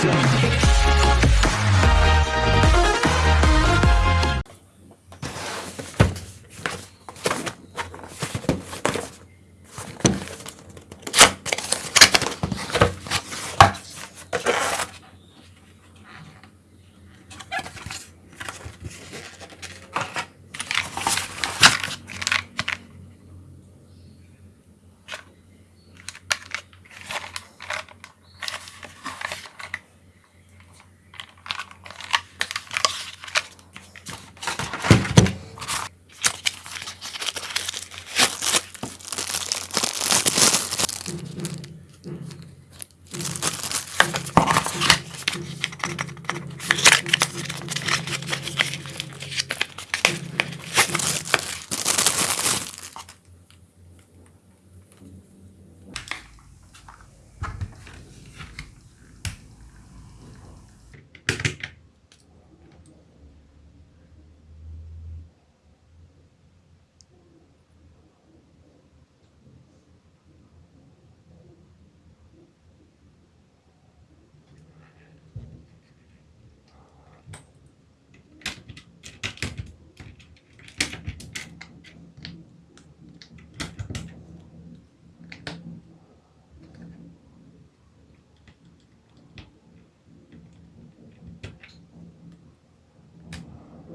Show.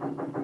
フフフフ。